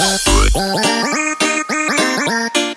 oh